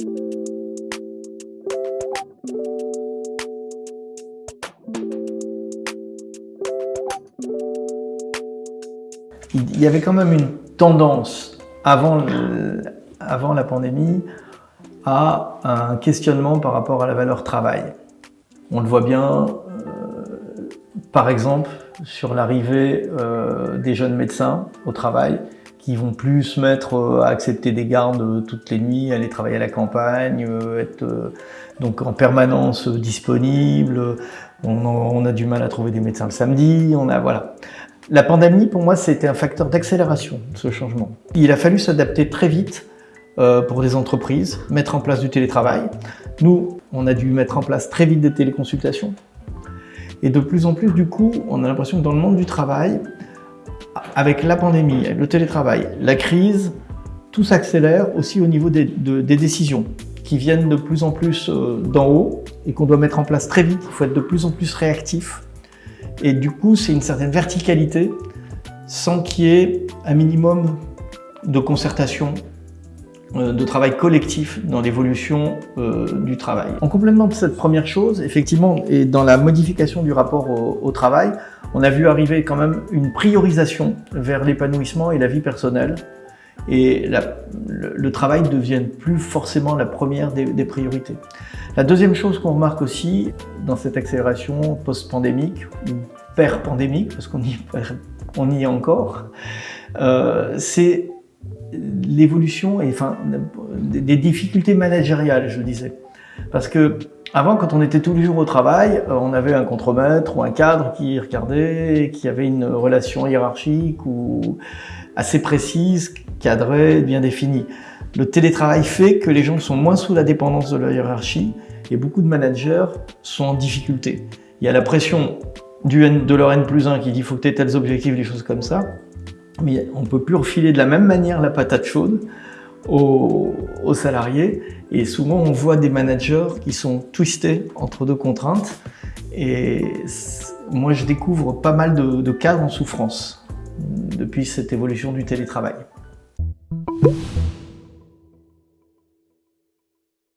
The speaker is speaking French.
Il y avait quand même une tendance avant, la pandémie à un questionnement par rapport à la valeur travail. On le voit bien, euh, par exemple, sur l'arrivée euh, des jeunes médecins au travail, qui vont plus se mettre euh, à accepter des gardes toutes les nuits, aller travailler à la campagne, être donc en permanence disponible. On, a du mal à trouver des médecins le samedi. On a voilà. La pandémie, pour moi, c'était un facteur d'accélération, ce changement. Il a fallu s'adapter très vite euh, pour des entreprises, mettre en place du télétravail. Nous, on a dû mettre en place très vite des téléconsultations. Et de plus en plus, du coup, on a l'impression que dans le monde du travail, avec la pandémie, le télétravail, la crise, tout s'accélère aussi au niveau des, des, décisions qui viennent de plus en plus euh, d'en haut et qu'on doit mettre en place très vite. Il faut être de plus en plus réactif et du coup, c'est une certaine verticalité sans qu'il y ait un minimum de concertation, de travail collectif dans l'évolution euh, du travail. En complément de cette première chose, effectivement, et dans la modification du rapport au, travail, on a vu arriver quand même une priorisation vers l'épanouissement et la vie personnelle. Et le, travail ne devient plus forcément la première des, priorités. La deuxième chose qu'on remarque aussi dans cette accélération post-pandémique, ou per-pandémique, parce qu'on y, on y est encore, euh, c'est l'évolution et enfin des difficultés managériales, je disais. Parce que avant, quand on était tous les jours au travail, euh, on avait un contremaître ou un cadre qui regardait, qui avait une relation hiérarchique ou assez précise, cadrée, bien définie. Le télétravail fait que les gens sont moins sous la dépendance de la hiérarchie et beaucoup de managers sont en difficulté. Il y a la pression du de leur N plus 1 qui dit faut que tu aies tels objectifs, des choses comme ça, mais on peut plus refiler de la même manière la patate chaude aux, salariés et souvent on voit des managers qui sont twistés entre deux contraintes et moi je découvre pas mal de, de en souffrance depuis cette évolution du télétravail.